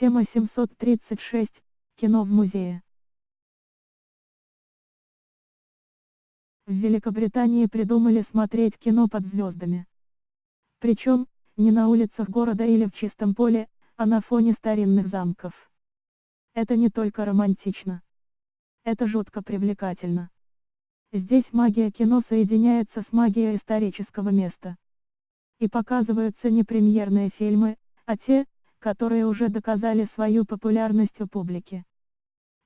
Тема 736. Кино в музее. В Великобритании придумали смотреть кино под звездами. Причем, не на улицах города или в чистом поле, а на фоне старинных замков. Это не только романтично. Это жутко привлекательно. Здесь магия кино соединяется с магией исторического места. И показываются не премьерные фильмы, а те, которые уже доказали свою популярность у публики.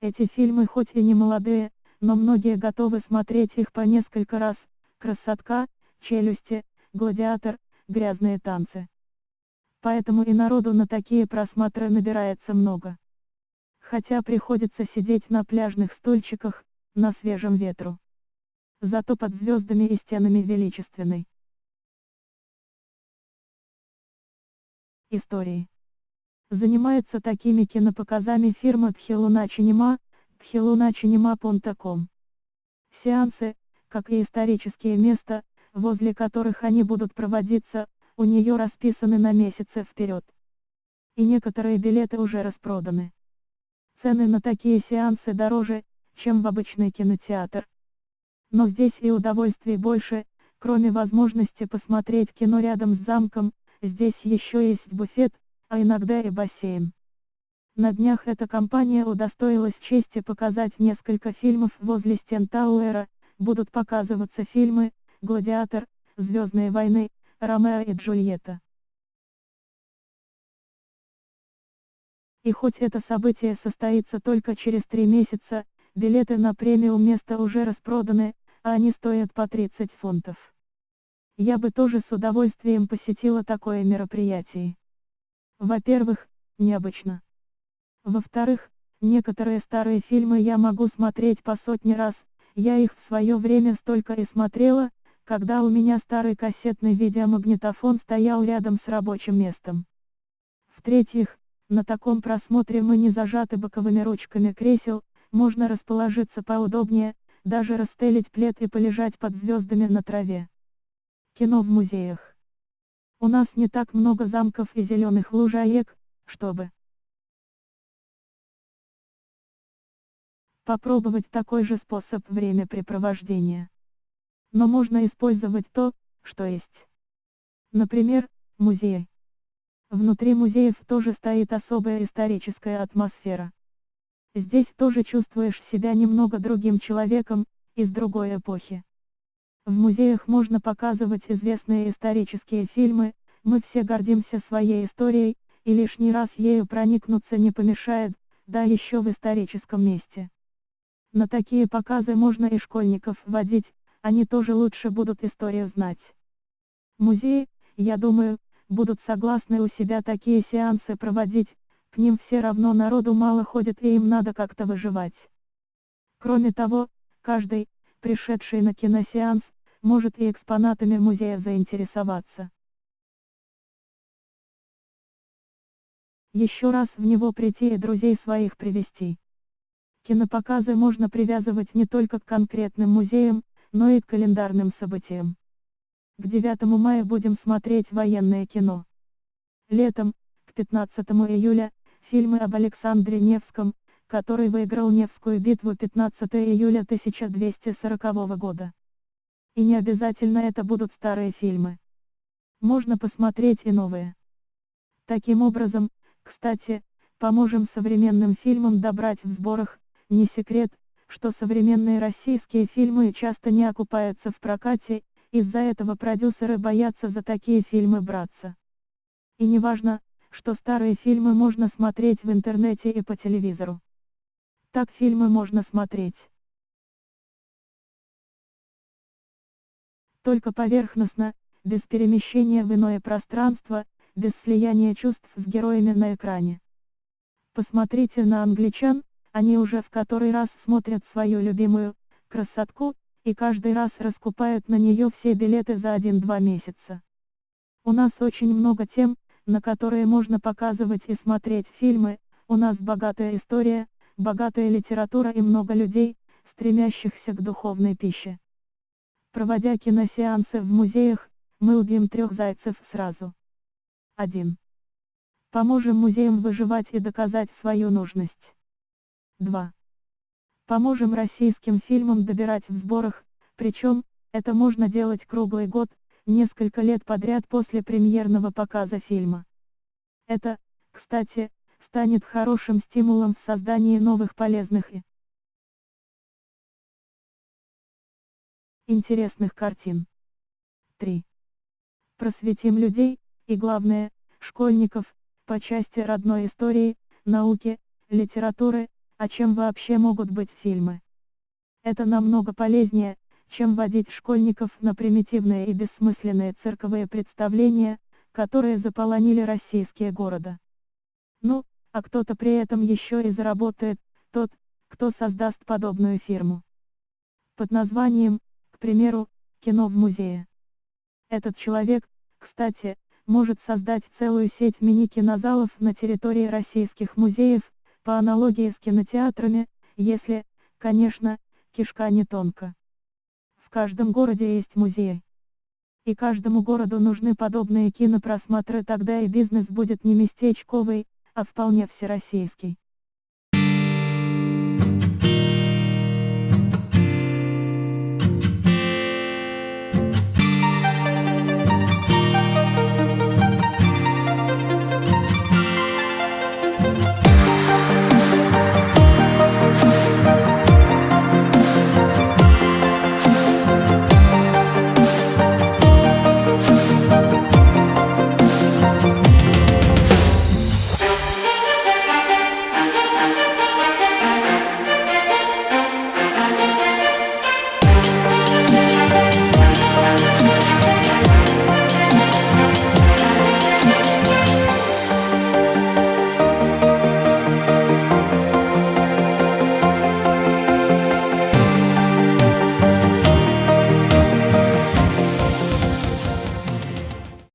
Эти фильмы хоть и не молодые, но многие готовы смотреть их по несколько раз, «Красотка», «Челюсти», «Гладиатор», «Грязные танцы». Поэтому и народу на такие просмотры набирается много. Хотя приходится сидеть на пляжных стульчиках, на свежем ветру зато под звездами и стенами величественной. Истории. Занимается такими кинопоказами фирма Тхилуна Чинема, tхилуначинема.com. Сеансы, как и исторические места, возле которых они будут проводиться, у нее расписаны на месяцы вперед. И некоторые билеты уже распроданы. Цены на такие сеансы дороже, чем в обычный кинотеатр, но здесь и удовольствий больше, кроме возможности посмотреть кино рядом с замком, здесь еще есть буфет, а иногда и бассейн. На днях эта компания удостоилась чести показать несколько фильмов возле стен Тауэра, будут показываться фильмы «Гладиатор», «Звездные войны», «Ромео и Джульетта». И хоть это событие состоится только через три месяца, билеты на премиум место уже распроданы, а они стоят по 30 фунтов. Я бы тоже с удовольствием посетила такое мероприятие. Во-первых, необычно. Во-вторых, некоторые старые фильмы я могу смотреть по сотни раз, я их в свое время столько и смотрела, когда у меня старый кассетный видеомагнитофон стоял рядом с рабочим местом. В-третьих, на таком просмотре мы не зажаты боковыми ручками кресел, можно расположиться поудобнее, даже расстелить плед и полежать под звездами на траве. Кино в музеях. У нас не так много замков и зеленых лужаек, чтобы попробовать такой же способ времяпрепровождения. Но можно использовать то, что есть. Например, музей. Внутри музеев тоже стоит особая историческая атмосфера. Здесь тоже чувствуешь себя немного другим человеком, из другой эпохи. В музеях можно показывать известные исторические фильмы, мы все гордимся своей историей, и лишний раз ею проникнуться не помешает, да еще в историческом месте. На такие показы можно и школьников водить, они тоже лучше будут историю знать. Музеи, я думаю, будут согласны у себя такие сеансы проводить, к ним все равно народу мало ходит и им надо как-то выживать. Кроме того, каждый, пришедший на киносеанс, может и экспонатами музея заинтересоваться. Еще раз в него прийти и друзей своих привести. Кинопоказы можно привязывать не только к конкретным музеям, но и к календарным событиям. К 9 мая будем смотреть военное кино. Летом, к 15 июля, Фильмы об Александре Невском, который выиграл Невскую битву 15 июля 1240 года. И не обязательно это будут старые фильмы. Можно посмотреть и новые. Таким образом, кстати, поможем современным фильмам добрать в сборах, не секрет, что современные российские фильмы часто не окупаются в прокате, из-за этого продюсеры боятся за такие фильмы браться. И неважно, что старые фильмы можно смотреть в интернете и по телевизору. Так фильмы можно смотреть. Только поверхностно, без перемещения в иное пространство, без слияния чувств с героями на экране. Посмотрите на англичан, они уже в который раз смотрят свою любимую красотку, и каждый раз раскупают на нее все билеты за 1-2 месяца. У нас очень много тем, на которые можно показывать и смотреть фильмы, у нас богатая история, богатая литература и много людей, стремящихся к духовной пище. Проводя киносеансы в музеях, мы убьем трех зайцев сразу. 1. Поможем музеям выживать и доказать свою нужность. 2. Поможем российским фильмам добирать в сборах, причем, это можно делать круглый год, несколько лет подряд после премьерного показа фильма. Это, кстати, станет хорошим стимулом в создании новых полезных и интересных картин. 3. Просветим людей, и главное, школьников, по части родной истории, науки, литературы, о чем вообще могут быть фильмы. Это намного полезнее, чем водить школьников на примитивные и бессмысленные цирковые представления, которые заполонили российские города. Ну, а кто-то при этом еще и заработает, тот, кто создаст подобную фирму. Под названием, примеру, кино в музее. Этот человек, кстати, может создать целую сеть мини-кинозалов на территории российских музеев, по аналогии с кинотеатрами, если, конечно, кишка не тонка. В каждом городе есть музей. И каждому городу нужны подобные кинопросмотры, тогда и бизнес будет не местечковый, а вполне всероссийский.